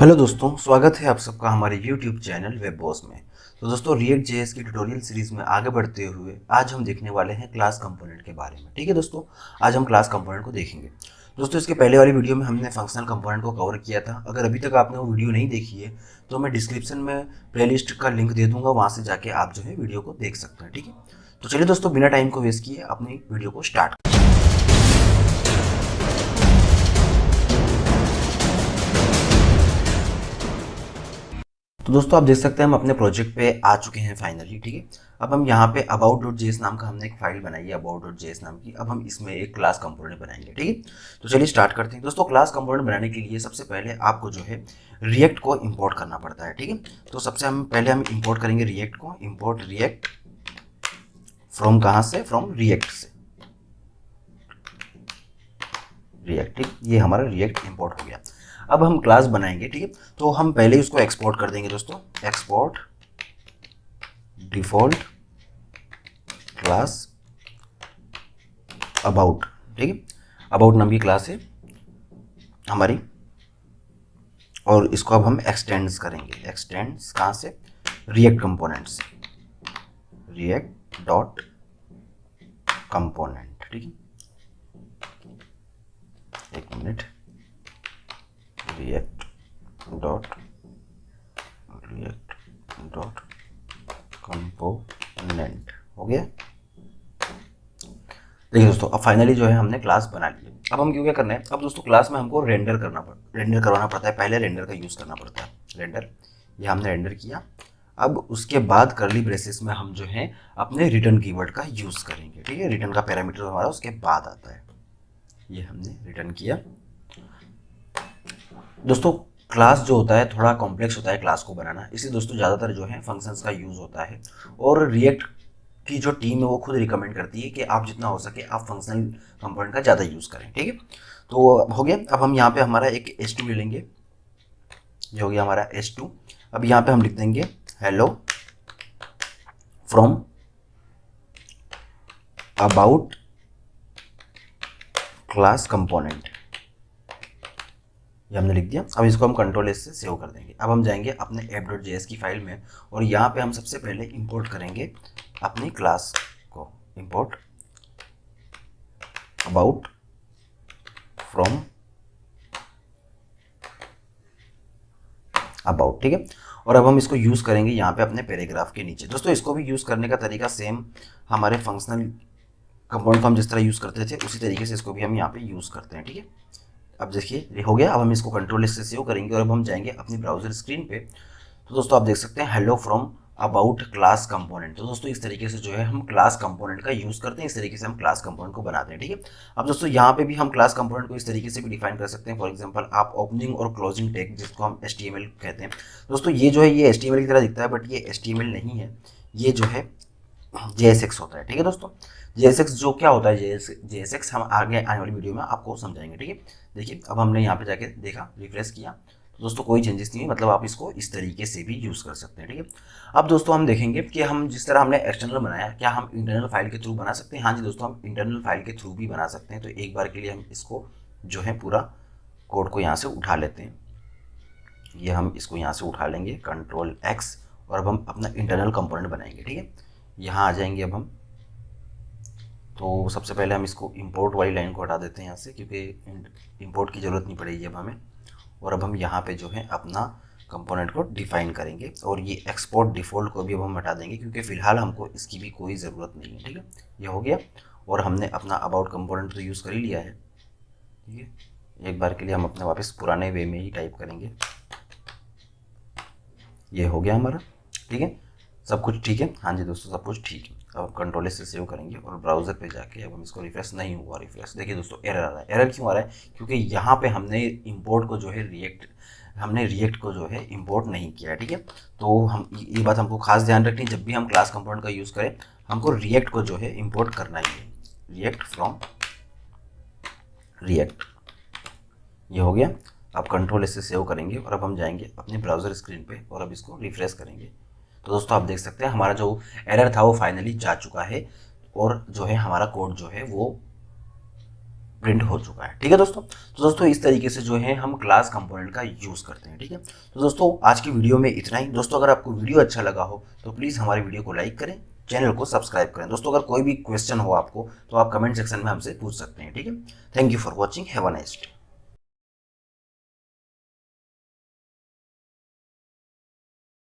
Hello दोस्तों, स्वागत है आप सबका हमारे यूट्यूब चैनल वेब बॉस में। तो दोस्तों रिएक्ट जेएस की ट्यूटोरियल सीरीज़ में आगे बढ़ते हुए आज हम देखने वाले हैं क्लास कंपोनेंट के बारे में। ठीक है दोस्तों? आज हम क्लास कंपोनेंट को देखेंगे। दोस्तों, इसके पहले वाली वीडियो में हमने फंक्शनल कंपोनेंट को कवर किया था। अगर अभी तक आपने वो वीडियो नहीं देखी है तो मैं डिस्क्रिप्शन में प्लेलिस्ट का लिंक दे दूँगा, वहाँ से जाके आप जो है वीडियो को देख सकते हैं। ठीक है? तो चलिए दोस्तों, बिना टाइम को वेस्ट किए अपनी वीडियो को स्टार्ट तो दोस्तों, आप देख सकते हैं हम अपने प्रोजेक्ट पे आ चुके हैं फाइनली ठीक है? अब हम यहाँ पे अबाउट डॉट जेस नाम का हमने एक फ़ाइल बनाई है अबाउट डॉट जेस नाम की। अब हम इसमें एक क्लास कंपोनेंट बनाएँगे, ठीक है? तो चलिए स्टार्ट करते हैं। दोस्तों क्लास कंपोनेंट बनाने के लिए सबसे पहले आपको जो है रिएक्ट को इम्पोर्ट करना पड़ता है, ठीक है? तो सबसे हम, पहले हम इम्पोर्ट करेंगे रिएक्ट को। इम्पोर्ट रिएक्ट फ्रॉम कहाँ से? फ्रॉम रिएक्ट से। रिएक्ट ये हमारा रिएक्ट इम्पोर्ट हो गया। अब हम क्लास बनाएँगे, ठीक है? तो हम पहले ही उसको एक्सपोर्ट कर देंगे दोस्तों। एक्सपोर्ट डिफ़ॉल्ट क्लास अबाउट ठीक है? अबाउट नाम की क्लास है हमारी। और इसको अब हम एक्सटेंड्स करेंगे। एक्सटेंड्स कहाँ से? रिएक्ट कंपोनेंट से। रिएक्ट डॉट कंपोनेंट ठीक है? एक minute. React dot react dot component, हो गया? देखिए दोस्तों, अब फाइनली जो है हमने क्लास बना ली अब हम क्यों क्या करना है? अब दोस्तों क्लास में हमको रेंडर करना पड़ रेंडर करवाना पड़ता है। पहले रेंडर का यूज़ करना पड़ता है। रेंडर ये हमने रेंडर किया। अब उसके बाद करली ब्रेसिस में हम जो है, अपने रिटर्न कीवर्ड का यूज़ करेंगे। ठीक है? रिटर्न का पैरामीटर हमारा उसके बाद आता है। ये हमने रिटर्न किया। दोस्तों क्लास जो होता है, थोड़ा कॉम्प्लेक्स होता है क्लास को बनाना। इसलिए दोस्तों, ज़्यादातर जो है फ़ंक्शंस का यूज़ होता है। और रिएक्ट की जो टीम है, वो खुद रिकमेंड करती है कि आप जितना हो सके आप फंक्शनल कंपोनेंट का ज़्यादा यूज़ करें, ठीक है? तो हो गया, अब हम यहाँ पे हमारा एक एस टू ले लेंगे। ये हो गया हमारा एस टू अब यहाँ पे हम लिख देंगे hello from about class component ये हमने लिख दिया। अब इसको हम कंट्रोल एस से सेव कर देंगे। अब हम जाएँगे अपने ऐप डॉट जे की फ़ाइल में और यहाँ पे हम सबसे पहले इंपोर्ट करेंगे अपनी क्लास को। इंपोर्ट अबाउट फ्रॉम अबाउट ठीक है? और अब हम इसको यूज़ करेंगे यहाँ पे अपने पैराग्राफ के नीचे। दोस्तों, इसको भी यूज़ करने का तरीका सेम हमारे फंक्शनल कंपाउंड को हम जिस तरह यूज़ करते थे, उसी तरीके से इसको भी हम यहाँ पे यूज़ करते हैं, ठीक है? अब देखिए हो गया। अब हम इसको कंट्रोल से सेव करेंगे और अब हम जाएँगे अपनी ब्राउज़र स्क्रीन पे। तो दोस्तों, आप देख सकते हैं hello from about class component तो दोस्तों, इस तरीके से जो है हम क्लास कंपोनेंट का यूज़ करते हैं। इस तरीके से हम क्लास कंपोनेंट को बनाते हैं, ठीक है? अब दोस्तों, यहाँ पे भी हम क्लास कंपोनेंट को इस तरीके से भी डिफाइन कर सकते हैं। फॉर एग्जांपल आप ओपनिंग और क्लोजिंग टैग जिसको हम एस कहते हैं। दोस्तों, ये जो है, ये एस की तरह दिखता है बट ये एस नहीं है। ये जो है जे होता है, ठीक है दोस्तों? जे जो क्या होता है जे एस हम आगे, आने वाली वीडियो में आपको समझाएँगे, ठीक है? देखिए, अब हमने यहाँ पे जाके देखा, रिफ्रेश किया। तो दोस्तों, कोई चेंजेस नहीं है मतलब आप इसको इस तरीके से भी यूज़ कर सकते हैं, ठीक है? अब दोस्तों, हम देखेंगे कि हम जिस तरह हमने एक्सटर्नल बनाया, क्या हम इंटरनल फ़ाइल के थ्रू बना सकते हैं? हाँ जी दोस्तों, हम इंटरनल फ़ाइल के थ्रू भी बना सकते हैं तो एक बार के लिए हम इसको जो है पूरा कोड को यहाँ से उठा लेते हैं। ये हम इसको यहाँ से उठा लेंगे कंट्रोल एक्स और अब हम अपना इंटरनल कंपोनेंट बनाएँगे, ठीक है? यहाँ आ जाएँगे अब हम। तो सबसे पहले हम इसको इंपोर्ट वाली लाइन को हटा देते हैं यहाँ से, क्योंकि इंपोर्ट की ज़रूरत नहीं पड़ेगी अब हमें। और अब हम यहाँ पे जो है अपना कंपोनेंट को डिफाइन करेंगे। और ये एक्सपोर्ट डिफ़ॉल्ट को भी अब हम हटा देंगे, क्योंकि फ़िलहाल हमको इसकी भी कोई ज़रूरत नहीं है, ठीक है? ये हो गया। और हमने अपना अबाउट कंपोनेंट तो यूज़ कर ही लिया है, ठीक है? एक बार के लिए हम अपने वापस पुराने वे में ही टाइप करेंगे। ये हो गया हमारा, ठीक है? सब कुछ ठीक है? हाँ जी दोस्तों, सब कुछ ठीक है। अब कंट्रोल से सेव करेंगे और ब्राउज़र पे जाके अब हम इसको रिफ्रेश नहीं हुआ रिफ्रेश देखिए दोस्तों एरर आ रहा है। एरर क्यों आ रहा है? क्योंकि यहाँ पे हमने इंपोर्ट को जो है रिएक्ट हमने रिएक्ट को जो है इंपोर्ट नहीं किया, ठीक है? तो हम ये बात हमको खास ध्यान रखनी है, जब भी हम क्लास कंपाउंड का यूज़ करें, हमको रिएक्ट को जो है इम्पोर्ट करना ही है। रिएक्ट फ्रॉम रिएक्ट ये हो गया। अब कंट्रोल इससे सेव करेंगे और अब हम जाएँगे अपने ब्राउज़र स्क्रीन पे और अब इसको रिफ्रेश करेंगे। तो दोस्तों, आप देख सकते हैं, हमारा जो एरर था, वो फाइनली जा चुका है और जो है, हमारा कोड जो है, वो प्रिंट हो चुका है। ठीक है दोस्तों? तो दोस्तों, इस तरीके से जो है, हम क्लास कंपोनेंट का यूज़ करते हैं, ठीक है? तो दोस्तों, आज की वीडियो में इतना ही। दोस्तों, अगर आपको वीडियो अच्छा लगा हो तो प्लीज़ हमारी वीडियो को लाइक करें चैनल को सब्सक्राइब करें। दोस्तों, अगर कोई भी क्वेश्चन हो आपको तो आप कमेंट सेक्शन में हमसे पूछ सकते हैं, ठीक है? Thank you for watching have a nice day